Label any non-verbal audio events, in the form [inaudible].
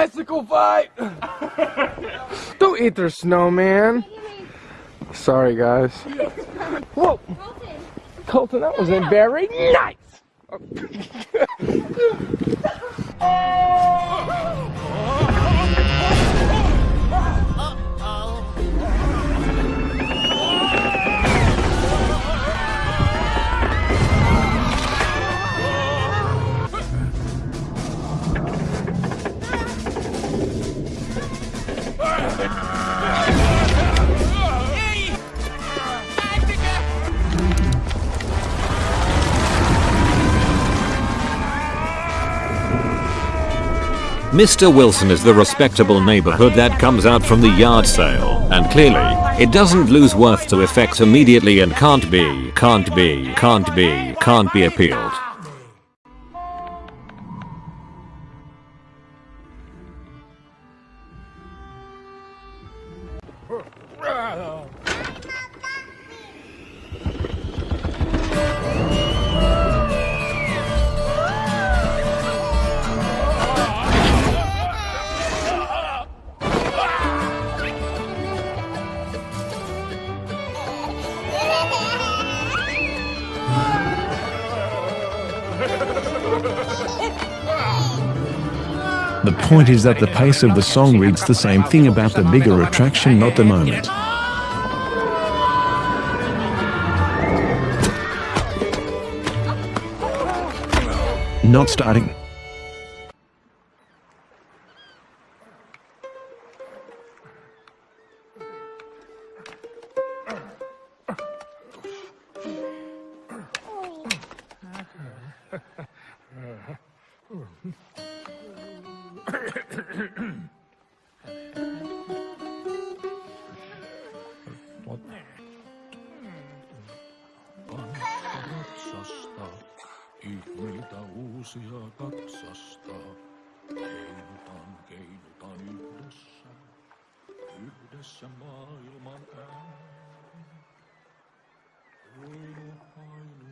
bicycle fight! [laughs] Don't eat their snowman. Sorry, guys. Whoa! Colton, that wasn't very nice! [laughs] Mr. Wilson is the respectable neighborhood that comes out from the yard sale, and clearly, it doesn't lose worth to effects immediately and can't be, can't be, can't be, can't be appealed. Ha ha ha! The point is that the pace of the song reads the same thing about the bigger attraction, not the moment. Not starting. Ratsasta, ihmeitä uusia katsasta. Keinutan, keinutan yhdessä, yhdessä maailman ääni. Ainut, ainutlaatuinen,